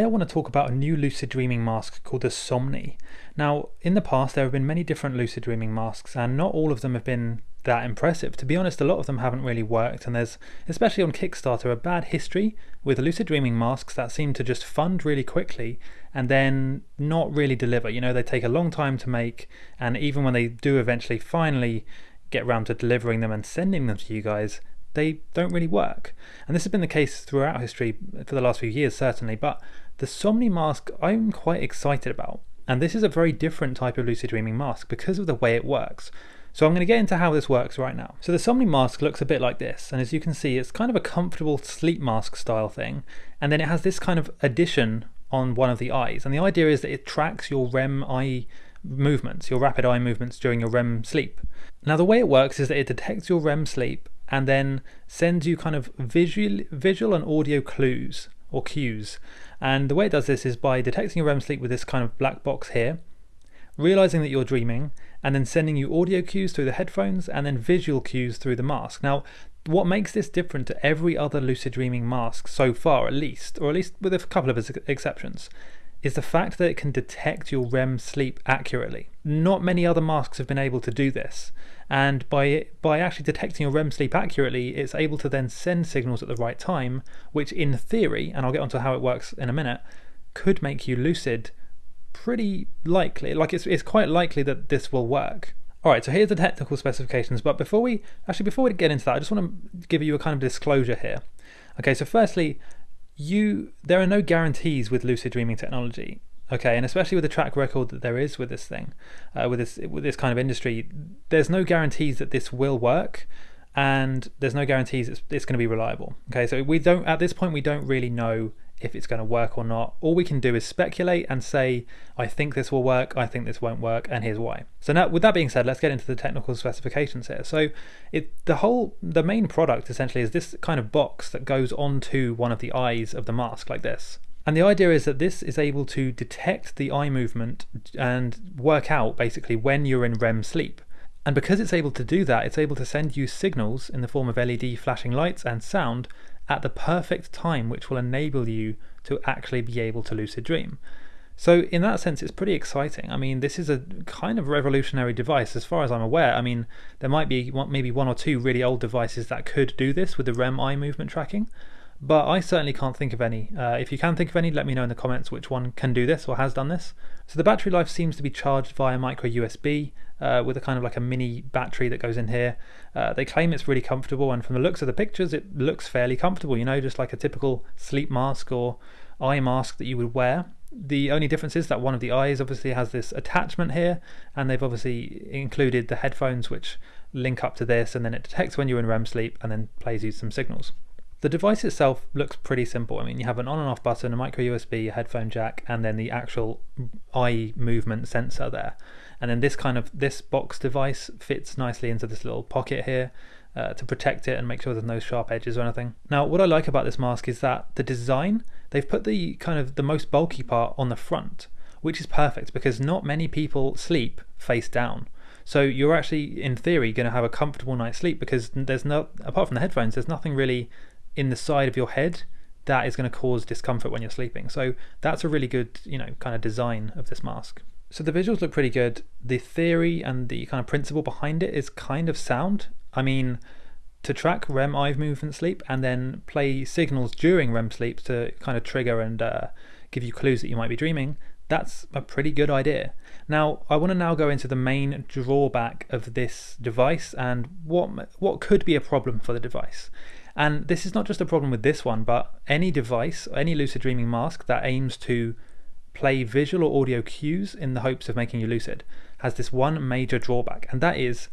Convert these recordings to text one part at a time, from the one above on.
I want to talk about a new lucid dreaming mask called the Somni. Now, in the past there have been many different lucid dreaming masks and not all of them have been that impressive. To be honest, a lot of them haven't really worked and there's, especially on Kickstarter, a bad history with lucid dreaming masks that seem to just fund really quickly and then not really deliver. You know, they take a long time to make and even when they do eventually finally get around to delivering them and sending them to you guys, they don't really work. And this has been the case throughout history for the last few years, certainly. But the Somni mask I'm quite excited about. And this is a very different type of lucid dreaming mask because of the way it works. So I'm going to get into how this works right now. So the Somni mask looks a bit like this, and as you can see, it's kind of a comfortable sleep mask style thing, and then it has this kind of addition on one of the eyes, and the idea is that it tracks your REM eye movements, your rapid eye movements during your REM sleep. Now the way it works is that it detects your REM sleep and then sends you kind of visual, visual and audio clues or cues. And the way it does this is by detecting your REM sleep with this kind of black box here, realizing that you're dreaming, and then sending you audio cues through the headphones and then visual cues through the mask. Now, what makes this different to every other lucid dreaming mask so far, at least, or at least with a couple of exceptions, is the fact that it can detect your REM sleep accurately. Not many other masks have been able to do this, and by by actually detecting your REM sleep accurately, it's able to then send signals at the right time, which in theory, and I'll get onto how it works in a minute, could make you lucid pretty likely. Like it's it's quite likely that this will work. Alright, so here's the technical specifications, but before we actually before we get into that, I just want to give you a kind of disclosure here. Okay, so firstly, you there are no guarantees with lucid dreaming technology okay? And especially with the track record that there is with this thing uh, with this with this kind of industry there's no guarantees that this will work and there's no guarantees it's, it's going to be reliable okay? So we don't at this point we don't really know if it's going to work or not. All we can do is speculate and say, I think this will work, I think this won't work, and here's why. So now, with that being said, let's get into the technical specifications here. So it the whole the main product essentially is this kind of box that goes onto one of the eyes of the mask like this. And the idea is that this is able to detect the eye movement and work out basically when you're in REM sleep. And because it's able to do that, it's able to send you signals in the form of LED flashing lights and sound at the perfect time, which will enable you to actually be able to lucid dream. So, in that sense, it's pretty exciting. I mean, this is a kind of revolutionary device, as far as I'm aware. I mean, there might be maybe one or two really old devices that could do this with the REM eye movement tracking, but I certainly can't think of any. Uh, if you can think of any, let me know in the comments which one can do this or has done this. So the battery life seems to be charged via micro USB uh, with a kind of like a mini battery that goes in here. Uh, they claim it's really comfortable, and from the looks of the pictures, it looks fairly comfortable. You know, just like a typical sleep mask or eye mask that you would wear. The only difference is that one of the eyes obviously has this attachment here, and they've obviously included the headphones which link up to this, and then it detects when you're in REM sleep and then plays you some signals. The device itself looks pretty simple. I mean, you have an on and off button, a micro USB, a headphone jack, and then the actual eye movement sensor there. And then this kind of this box device fits nicely into this little pocket here uh, to protect it and make sure there's no sharp edges or anything. Now, what I like about this mask is that the design, they've put the kind of the most bulky part on the front, which is perfect because not many people sleep face down. So you're actually, in theory, going to have a comfortable night's sleep because there's no, apart from the headphones, there's nothing really in the side of your head that is going to cause discomfort when you're sleeping. So that's a really good, you know, kind of design of this mask. So the visuals look pretty good. The theory and the kind of principle behind it is kind of sound. I mean, to track REM eye movement sleep and then play signals during REM sleep to kind of trigger and uh, give you clues that you might be dreaming, that's a pretty good idea. Now, I want to now go into the main drawback of this device and what what could be a problem for the device. And this is not just a problem with this one, but any device, any lucid dreaming mask that aims to play visual or audio cues in the hopes of making you lucid has this one major drawback, and that is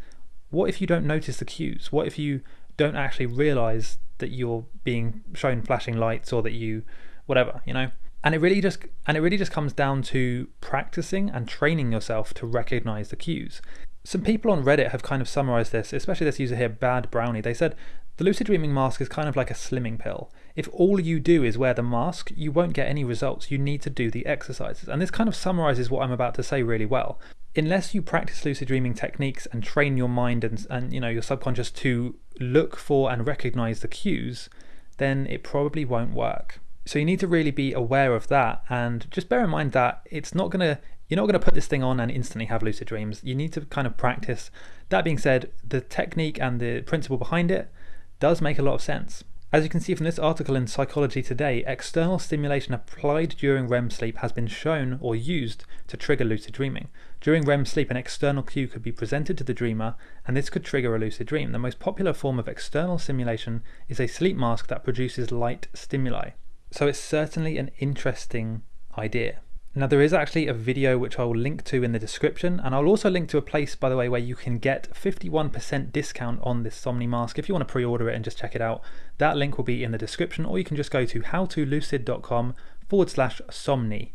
what if you don't notice the cues? What if you don't actually realize that you're being shown flashing lights or that you whatever, you know? And it really just and it really just comes down to practicing and training yourself to recognize the cues. Some people on Reddit have kind of summarized this, especially this user here, Bad Brownie. They said the lucid dreaming mask is kind of like a slimming pill. If all you do is wear the mask, you won't get any results. You need to do the exercises. And this kind of summarizes what I'm about to say really well. Unless you practice lucid dreaming techniques and train your mind and, and you know your subconscious to look for and recognize the cues, then it probably won't work. So you need to really be aware of that and just bear in mind that it's not going to you're not going to put this thing on and instantly have lucid dreams. You need to kind of practice. That being said, the technique and the principle behind it does make a lot of sense. As you can see from this article in Psychology Today, external stimulation applied during REM sleep has been shown or used to trigger lucid dreaming. During REM sleep, an external cue could be presented to the dreamer, and this could trigger a lucid dream. The most popular form of external stimulation is a sleep mask that produces light stimuli. So it's certainly an interesting idea. Now there is actually a video which I will link to in the description and I'll also link to a place by the way where you can get 51% discount on this Somni mask if you want to pre-order it and just check it out. That link will be in the description or you can just go to howtolucid.com forward slash Somni.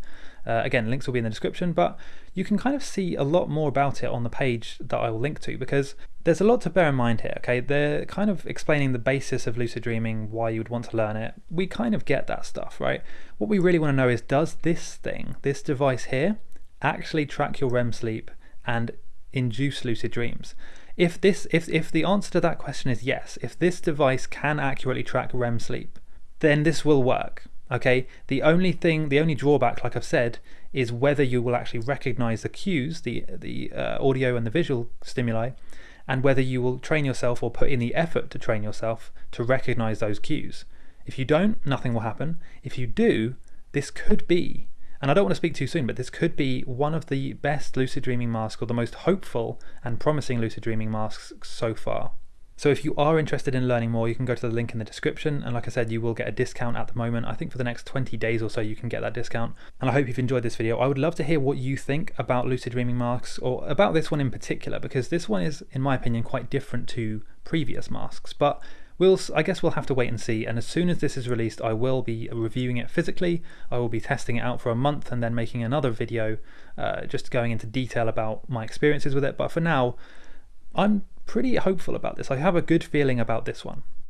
Uh, again, links will be in the description, but you can kind of see a lot more about it on the page that I will link to because there's a lot to bear in mind here, okay? They're kind of explaining the basis of lucid dreaming, why you would want to learn it. We kind of get that stuff, right? What we really want to know is does this thing, this device here, actually track your REM sleep and induce lucid dreams? If this if if the answer to that question is yes, if this device can accurately track REM sleep, then this will work. Okay, the only thing, the only drawback, like I've said, is whether you will actually recognize the cues, the, the uh, audio and the visual stimuli, and whether you will train yourself or put in the effort to train yourself to recognize those cues. If you don't, nothing will happen. If you do, this could be, and I don't want to speak too soon, but this could be one of the best lucid dreaming masks or the most hopeful and promising lucid dreaming masks so far. So if you are interested in learning more, you can go to the link in the description. And like I said, you will get a discount at the moment. I think for the next 20 days or so, you can get that discount. And I hope you've enjoyed this video. I would love to hear what you think about lucid dreaming masks or about this one in particular, because this one is, in my opinion, quite different to previous masks. But We'll, I guess we'll have to wait and see. And as soon as this is released, I will be reviewing it physically. I will be testing it out for a month and then making another video uh, just going into detail about my experiences with it. But for now, I'm pretty hopeful about this. I have a good feeling about this one.